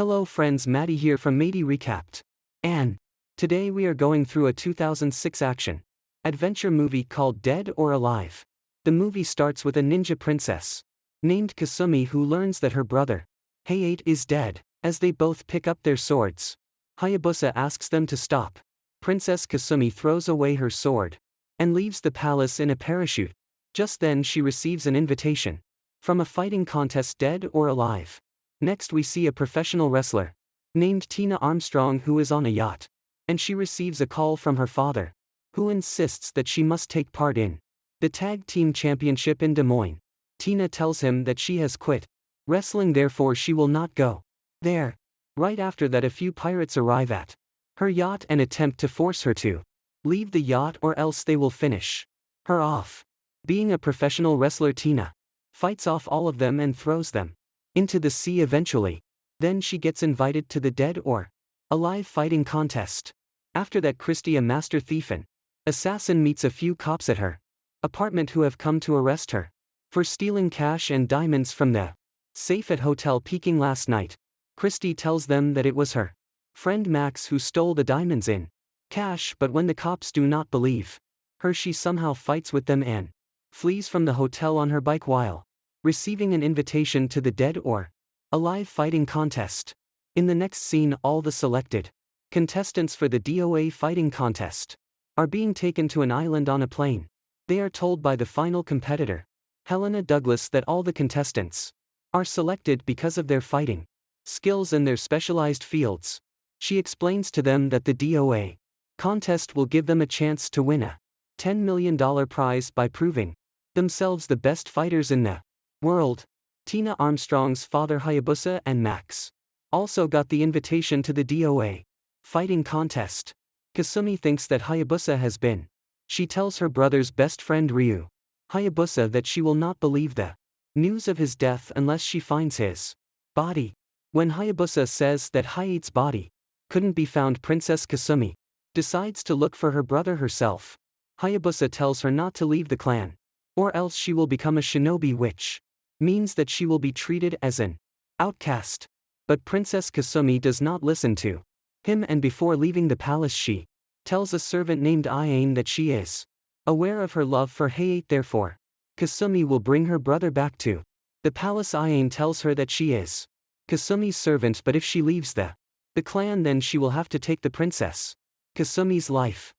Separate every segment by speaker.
Speaker 1: Hello friends Maddie here from Matey Recapped. And today we are going through a 2006 action adventure movie called Dead or Alive. The movie starts with a ninja princess named Kasumi who learns that her brother, Hayate is dead, as they both pick up their swords. Hayabusa asks them to stop. Princess Kasumi throws away her sword and leaves the palace in a parachute. Just then she receives an invitation from a fighting contest Dead or Alive. Next we see a professional wrestler named Tina Armstrong who is on a yacht and she receives a call from her father who insists that she must take part in the tag team championship in Des Moines. Tina tells him that she has quit wrestling therefore she will not go there. Right after that a few pirates arrive at her yacht and attempt to force her to leave the yacht or else they will finish her off. Being a professional wrestler Tina fights off all of them and throws them into the sea eventually. Then she gets invited to the dead or alive fighting contest. After that Christie a master thief and assassin meets a few cops at her apartment who have come to arrest her for stealing cash and diamonds from the safe at Hotel Peking last night. Christie tells them that it was her friend Max who stole the diamonds in cash but when the cops do not believe her she somehow fights with them and flees from the hotel on her bike while receiving an invitation to the dead or alive fighting contest. In the next scene all the selected contestants for the DOA fighting contest are being taken to an island on a plane. They are told by the final competitor, Helena Douglas that all the contestants are selected because of their fighting skills in their specialized fields. She explains to them that the DOA contest will give them a chance to win a $10 million prize by proving themselves the best fighters in the world. Tina Armstrong's father Hayabusa and Max also got the invitation to the DOA fighting contest. Kasumi thinks that Hayabusa has been. She tells her brother's best friend Ryu, Hayabusa that she will not believe the news of his death unless she finds his body. When Hayabusa says that Hayate's body couldn't be found Princess Kasumi decides to look for her brother herself. Hayabusa tells her not to leave the clan, or else she will become a shinobi which means that she will be treated as an outcast. But Princess Kasumi does not listen to him and before leaving the palace she tells a servant named Ayane that she is aware of her love for Hayate therefore. Kasumi will bring her brother back to the palace Ayane tells her that she is Kasumi's servant but if she leaves the the clan then she will have to take the princess Kasumi's life.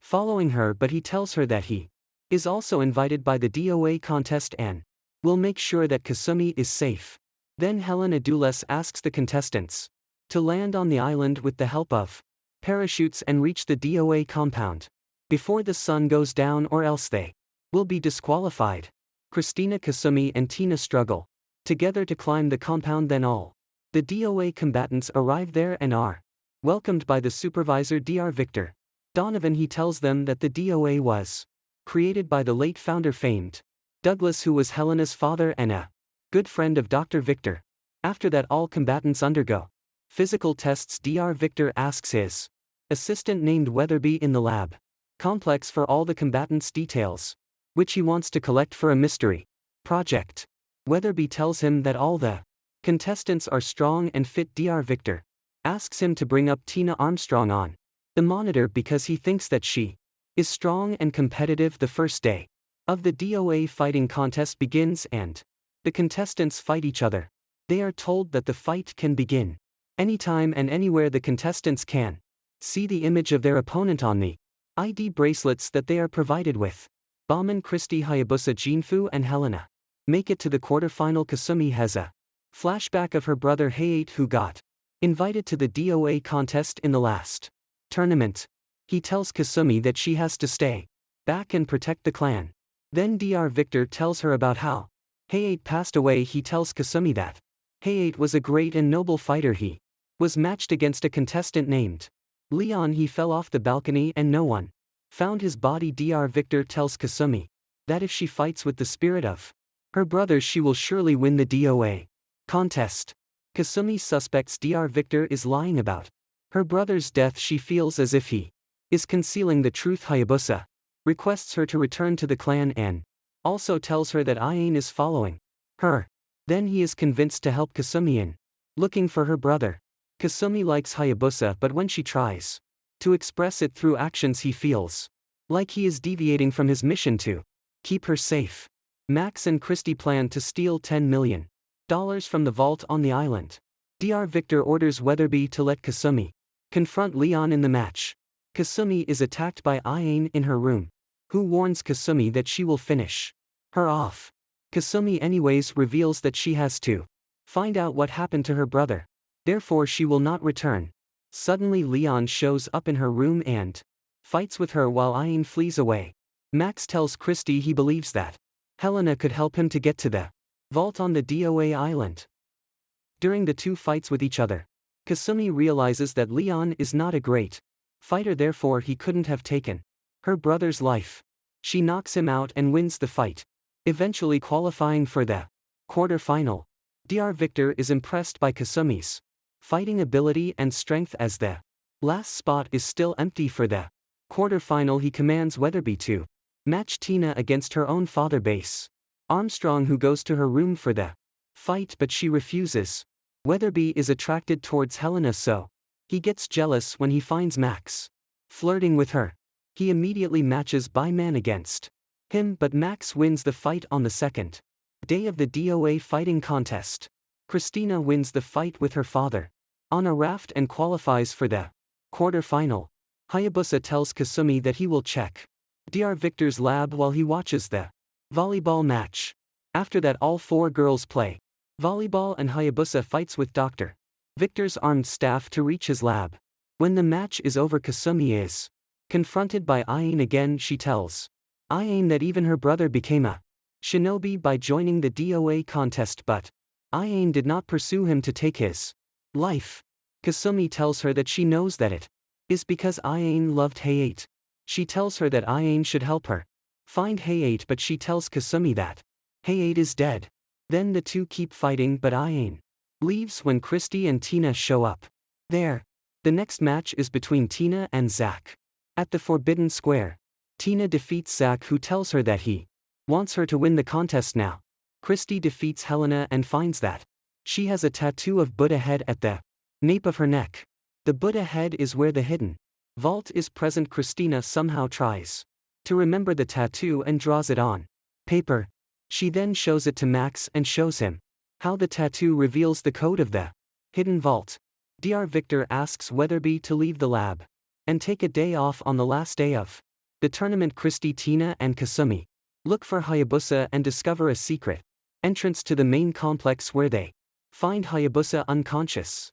Speaker 1: Following her but he tells her that he is also invited by the DOA contest and will make sure that Kasumi is safe. Then Helena Douglas asks the contestants to land on the island with the help of parachutes and reach the DOA compound before the sun goes down or else they will be disqualified. Christina Kasumi and Tina struggle together to climb the compound then all the DOA combatants arrive there and are welcomed by the supervisor Dr. Victor. Donovan he tells them that the DOA was created by the late founder Fame Douglas who was Helena's father and a good friend of Dr. Victor. After that all combatants undergo Physical tests Dr. Victor asks his assistant named Weatherby in the lab complex for all the combatants' details, which he wants to collect for a mystery project. Weatherby tells him that all the contestants are strong and fit. Dr. Victor asks him to bring up Tina Armstrong on the monitor because he thinks that she is strong and competitive. The first day of the DOA fighting contest begins and the contestants fight each other. They are told that the fight can begin Anytime and anywhere the contestants can see the image of their opponent on the ID bracelets that they are provided with. Bayman Christie Hayabusa Jinfu and Helena make it to the quarterfinal Kasumi has a flashback of her brother Hayate who got invited to the DOA contest in the last tournament. He tells Kasumi that she has to stay back and protect the clan. Then Dr. Victor tells her about how Hayate passed away. He tells Kasumi that Hayate was a great and noble fighter he was matched against a contestant named Leon. He fell off the balcony and no one found his body. Dr. Victor tells Kasumi that if she fights with the spirit of her brother, she will surely win the DOA contest. Kasumi suspects Dr. Victor is lying about her brother's death. She feels as if he is concealing the truth. Hayabusa requests her to return to the clan and also tells her that Ayane is following her. Then he is convinced to help Kasumi in looking for her brother. Kasumi likes Hayabusa but when she tries to express it through actions he feels like he is deviating from his mission to keep her safe. Max and Christie plan to steal $10 million from the vault on the island. Dr. Victor orders Weatherby to let Kasumi confront Leon in the match. Kasumi is attacked by Ayane in her room, who warns Kasumi that she will finish her off. Kasumi anyways reveals that she has to find out what happened to her brother. Therefore she will not return. Suddenly Leon shows up in her room and fights with her while Ayane flees away. Max tells Christie he believes that Helena could help him to get to the vault on the DOA island. During the two fights with each other, Kasumi realizes that Leon is not a great fighter therefore he couldn't have taken her brother's life. She knocks him out and wins the fight, eventually qualifying for the quarter-final. Dr. Victor is impressed by Kasumi's fighting ability and strength as the last spot is still empty for the quarter-final he commands Weatherby to Match Tina against her own father Bass. Armstrong who goes to her room for the fight but she refuses. Weatherby is attracted towards Helena so he gets jealous when he finds Max flirting with her. He immediately matches Bayman against him but Max wins the fight on the second day of the DOA fighting contest. Christina wins the fight with her father on a raft and qualifies for the quarter-final. Hayabusa tells Kasumi that he will check Dr. Victor's lab while he watches the volleyball match. After that all four girls play volleyball and Hayabusa fights with Dr. Victor's armed staff to reach his lab. When the match is over Kasumi is confronted by Ayane again she tells Ayane that even her brother became a shinobi by joining the DOA contest but Ayane did not pursue him to take his life. Kasumi tells her that she knows that it is because Ayane loved Hayate. She tells her that Ayane should help her find Hayate but she tells Kasumi that Hayate is dead. Then the two keep fighting but Ayane leaves when Christie and Tina show up. There. The next match is between Tina and Zack. At the Forbidden Square. Tina defeats Zack who tells her that he wants her to win the contest now. Christie defeats Helena and finds that she has a tattoo of Buddha head at the nape of her neck. The Buddha head is where the hidden Vault is present Christina somehow tries to remember the tattoo and draws it on paper. She then shows it to Max and shows him how the tattoo reveals the code of the hidden vault. Dr. Victor asks Weatherby to leave the lab and take a day off on the last day of the tournament Christie Tina and Kasumi look for Hayabusa and discover a secret entrance to the main complex where they find Hayabusa unconscious.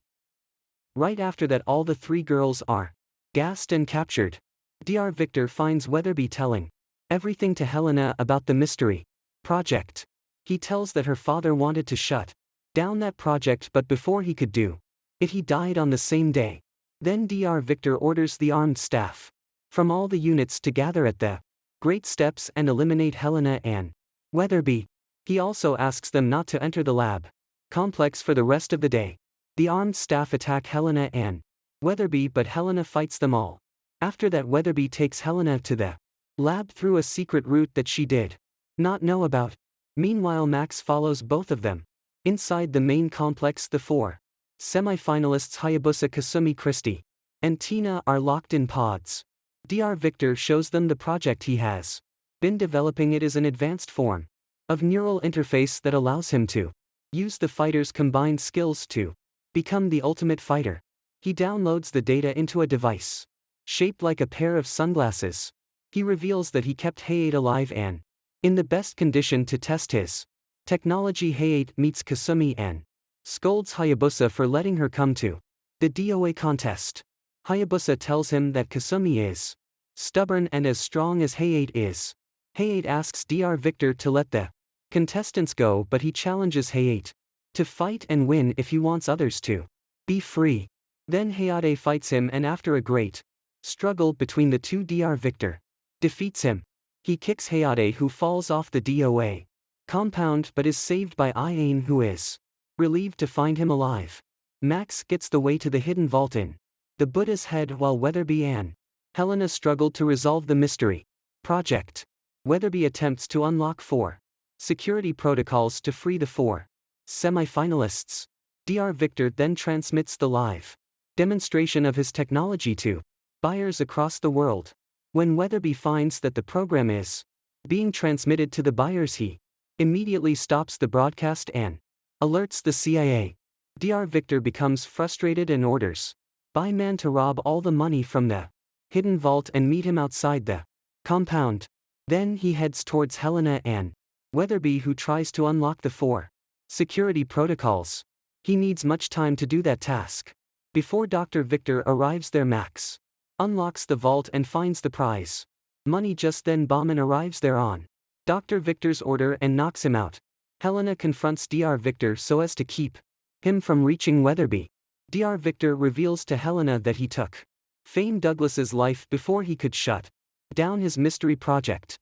Speaker 1: Right after that all the three girls are Gassed and captured. Dr. Victor finds Weatherby telling everything to Helena about the mystery project. He tells that her father wanted to shut down that project but before he could do it he died on the same day. Then Dr. Victor orders the armed staff from all the units to gather at the Great Steps and eliminate Helena and Weatherby. He also asks them not to enter the lab complex for the rest of the day. The armed staff attack Helena and Weatherby but Helena fights them all. After that Weatherby takes Helena to the lab through a secret route that she did not know about. Meanwhile Max follows both of them. Inside the main complex the four semi-finalists Hayabusa Kasumi Christie and Tina are locked in pods. Dr. Victor shows them the project he has been developing it is an advanced form of neural interface that allows him to use the fighter's combined skills to become the ultimate fighter. He downloads the data into a device. Shaped like a pair of sunglasses. He reveals that he kept Hayate alive and in the best condition to test his technology. Hayate meets Kasumi and scolds Hayabusa for letting her come to the DOA contest. Hayabusa tells him that Kasumi is stubborn and as strong as Hayate is. Hayate asks Dr. Victor to let the contestants go but he challenges Hayate to fight and win if he wants others to be free. Then Hayate fights him and after a great struggle between the two Dr. Victor defeats him. He kicks Hayate who falls off the DOA compound but is saved by Ayane who is relieved to find him alive. Max gets the way to the hidden vault in the Buddha's head while Weatherby and Helena struggle to resolve the mystery project. Weatherby attempts to unlock four security protocols to free the four semi-finalists. DR Victor then transmits the live demonstration of his technology to buyers across the world. When Weatherby finds that the program is being transmitted to the buyers, he immediately stops the broadcast and alerts the CIA. DR Victor becomes frustrated and orders Bayman to rob all the money from the hidden vault and meet him outside the compound. Then he heads towards Helena and Weatherby, who tries to unlock the four security protocols. He needs much time to do that task. Before Dr. Victor arrives there, Max unlocks the vault and finds the prize. Money just then Bayman arrives there on Dr. Victor's order and knocks him out. Helena confronts Dr. Victor so as to keep him from reaching Weatherby. Dr. Victor reveals to Helena that he took Fame Douglas's life before he could shut down his mystery project.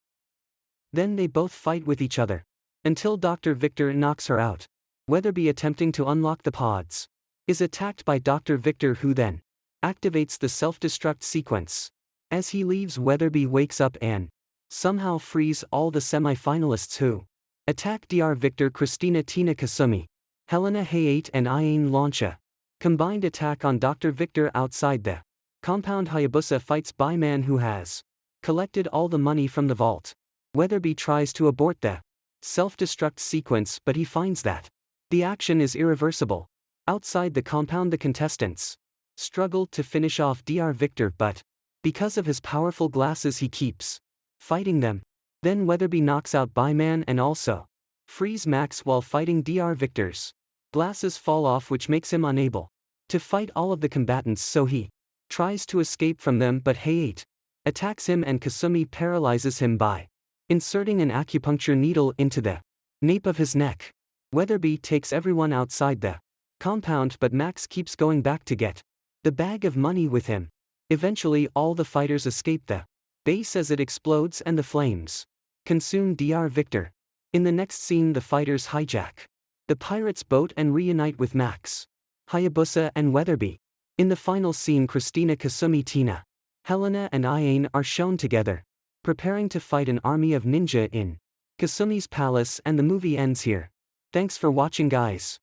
Speaker 1: Then they both fight with each other. Until Dr. Victor knocks her out. Weatherby attempting to unlock the pods is attacked by Dr. Victor who then activates the self-destruct sequence. As he leaves Weatherby wakes up and somehow frees all the semi-finalists who attack Dr. Victor Christina Tina Kasumi, Helena Hayate and Ayane Launcha. Combined attack on Dr. Victor outside the compound Hayabusa fights Bayman who has collected all the money from the vault. Weatherby tries to abort the self-destruct sequence but he finds that the action is irreversible. Outside the compound the contestants struggled to finish off Dr. Victor but, because of his powerful glasses he keeps fighting them. Then Weatherby knocks out Bayman and also frees Max while fighting Dr. Victor's glasses fall off which makes him unable to fight all of the combatants so he tries to escape from them but Hayate attacks him and Kasumi paralyzes him by inserting an acupuncture needle into the nape of his neck. Weatherby takes everyone outside the compound but Max keeps going back to get the bag of money with him. Eventually all the fighters escape the base as it explodes and the flames consume Dr. Victor. In the next scene the fighters hijack the pirate's boat and reunite with Max, Hayabusa and Weatherby. In the final scene Christina Kasumi Tina, Helena and Ayane are shown together, preparing to fight an army of ninja in Kasumi's palace and the movie ends here. Thanks for watching guys.